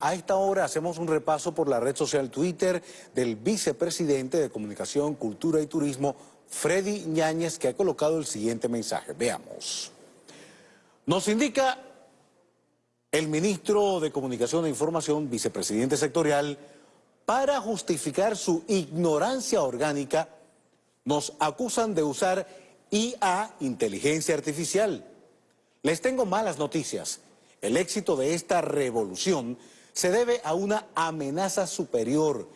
A esta hora hacemos un repaso por la red social Twitter del vicepresidente de Comunicación, Cultura y Turismo, Freddy Ñáñez, que ha colocado el siguiente mensaje. Veamos. Nos indica el ministro de Comunicación e Información, vicepresidente sectorial, para justificar su ignorancia orgánica, nos acusan de usar IA, inteligencia artificial. Les tengo malas noticias. El éxito de esta revolución se debe a una amenaza superior,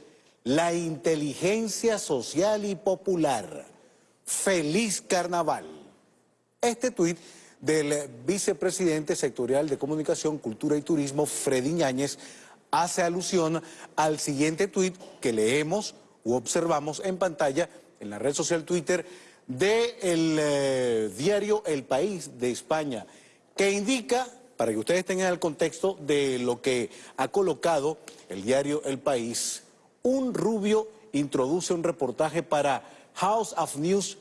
la inteligencia social y popular. ¡Feliz carnaval! Este tuit del vicepresidente sectorial de Comunicación, Cultura y Turismo, Freddy Ñáñez, hace alusión al siguiente tuit que leemos u observamos en pantalla en la red social Twitter del eh, diario El País de España, que indica para que ustedes tengan el contexto de lo que ha colocado el diario El País, un rubio introduce un reportaje para House of News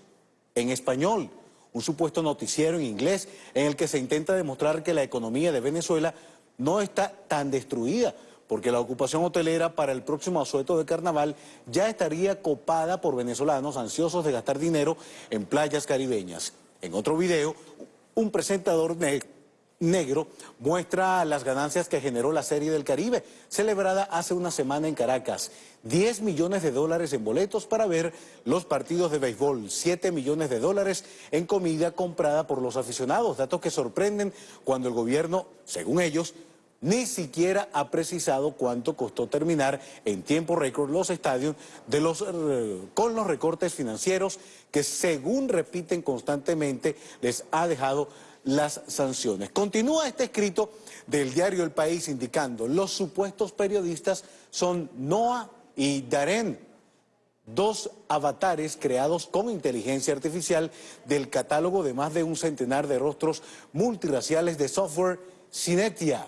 en español, un supuesto noticiero en inglés en el que se intenta demostrar que la economía de Venezuela no está tan destruida, porque la ocupación hotelera para el próximo asueto de carnaval ya estaría copada por venezolanos ansiosos de gastar dinero en playas caribeñas. En otro video, un presentador negro muestra las ganancias que generó la Serie del Caribe, celebrada hace una semana en Caracas. 10 millones de dólares en boletos para ver los partidos de béisbol, 7 millones de dólares en comida comprada por los aficionados, datos que sorprenden cuando el gobierno, según ellos, ni siquiera ha precisado cuánto costó terminar en tiempo récord los estadios eh, con los recortes financieros que según repiten constantemente les ha dejado las sanciones. Continúa este escrito del diario El País indicando los supuestos periodistas son Noah y Darén, dos avatares creados con inteligencia artificial del catálogo de más de un centenar de rostros multiraciales de software Cinetia.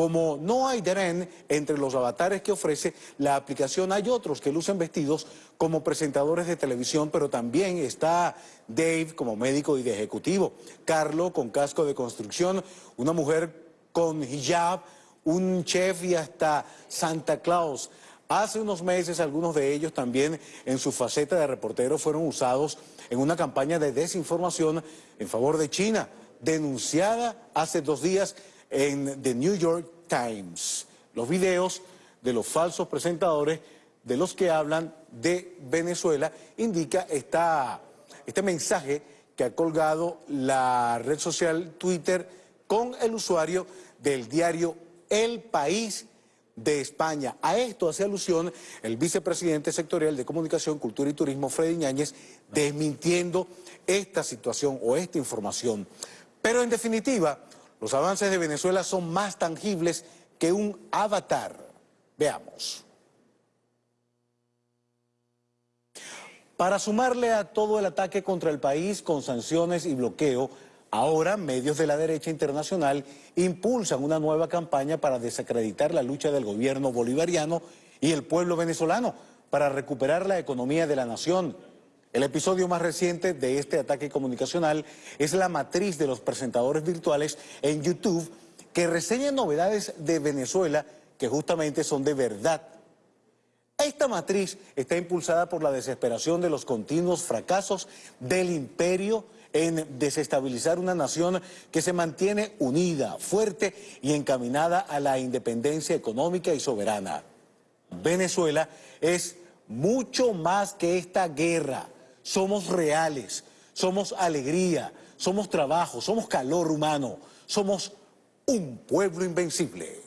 Como no hay Deren entre los avatares que ofrece la aplicación, hay otros que lucen vestidos como presentadores de televisión, pero también está Dave como médico y de ejecutivo, Carlo con casco de construcción, una mujer con hijab, un chef y hasta Santa Claus. Hace unos meses algunos de ellos también en su faceta de reportero fueron usados en una campaña de desinformación en favor de China, denunciada hace dos días en The New York Times. Los videos de los falsos presentadores de los que hablan de Venezuela indica esta, este mensaje que ha colgado la red social Twitter con el usuario del diario El País de España. A esto hace alusión el vicepresidente sectorial de Comunicación, Cultura y Turismo, Freddy Ñáñez, desmintiendo esta situación o esta información. Pero en definitiva, los avances de Venezuela son más tangibles que un avatar. Veamos. Para sumarle a todo el ataque contra el país con sanciones y bloqueo, ahora medios de la derecha internacional impulsan una nueva campaña para desacreditar la lucha del gobierno bolivariano y el pueblo venezolano para recuperar la economía de la nación el episodio más reciente de este ataque comunicacional es la matriz de los presentadores virtuales en YouTube que reseñan novedades de Venezuela que justamente son de verdad. Esta matriz está impulsada por la desesperación de los continuos fracasos del imperio en desestabilizar una nación que se mantiene unida, fuerte y encaminada a la independencia económica y soberana. Venezuela es mucho más que esta guerra somos reales, somos alegría, somos trabajo, somos calor humano, somos un pueblo invencible.